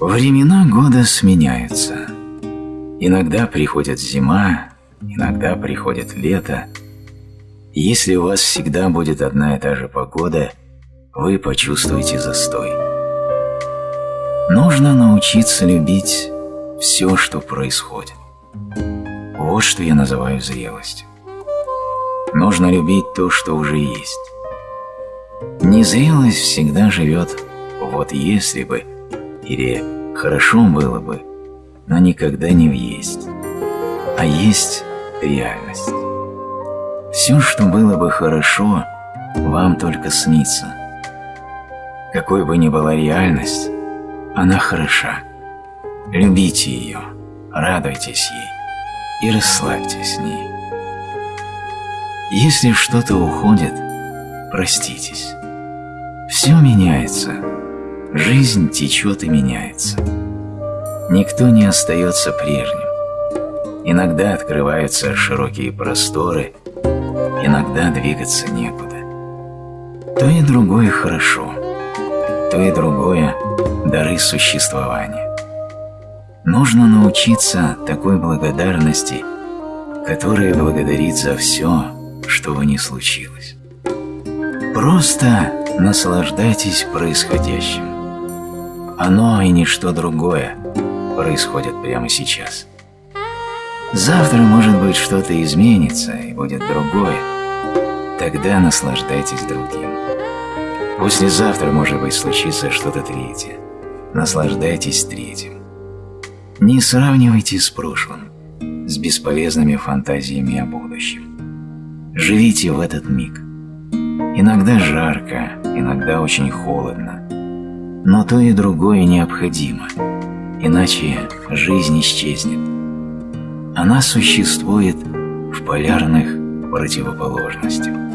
Времена года сменяются. Иногда приходит зима, иногда приходит лето. если у вас всегда будет одна и та же погода, вы почувствуете застой. Нужно научиться любить все, что происходит. Вот что я называю зрелостью. Нужно любить то, что уже есть. Незрелость всегда живет «вот если бы» или «хорошо было бы», но никогда не в «есть», а есть реальность. Все, что было бы хорошо, вам только снится. Какой бы ни была реальность, она хороша. Любите ее, радуйтесь ей и расслабьтесь с ней. Если что-то уходит, проститесь. Все меняется, жизнь течет и меняется. Никто не остается прежним. Иногда открываются широкие просторы, иногда двигаться некуда. То и другое хорошо, то и другое – дары существования. Нужно научиться такой благодарности, которая благодарит за все, что бы ни случилось. Просто наслаждайтесь происходящим. Оно и ничто другое происходит прямо сейчас. Завтра, может быть, что-то изменится и будет другое. Тогда наслаждайтесь другим. Послезавтра, может быть, случится что-то третье. Наслаждайтесь третьим. Не сравнивайте с прошлым, с бесполезными фантазиями о будущем. Живите в этот миг. Иногда жарко, иногда очень холодно. Но то и другое необходимо, иначе жизнь исчезнет. Она существует в полярных противоположностях.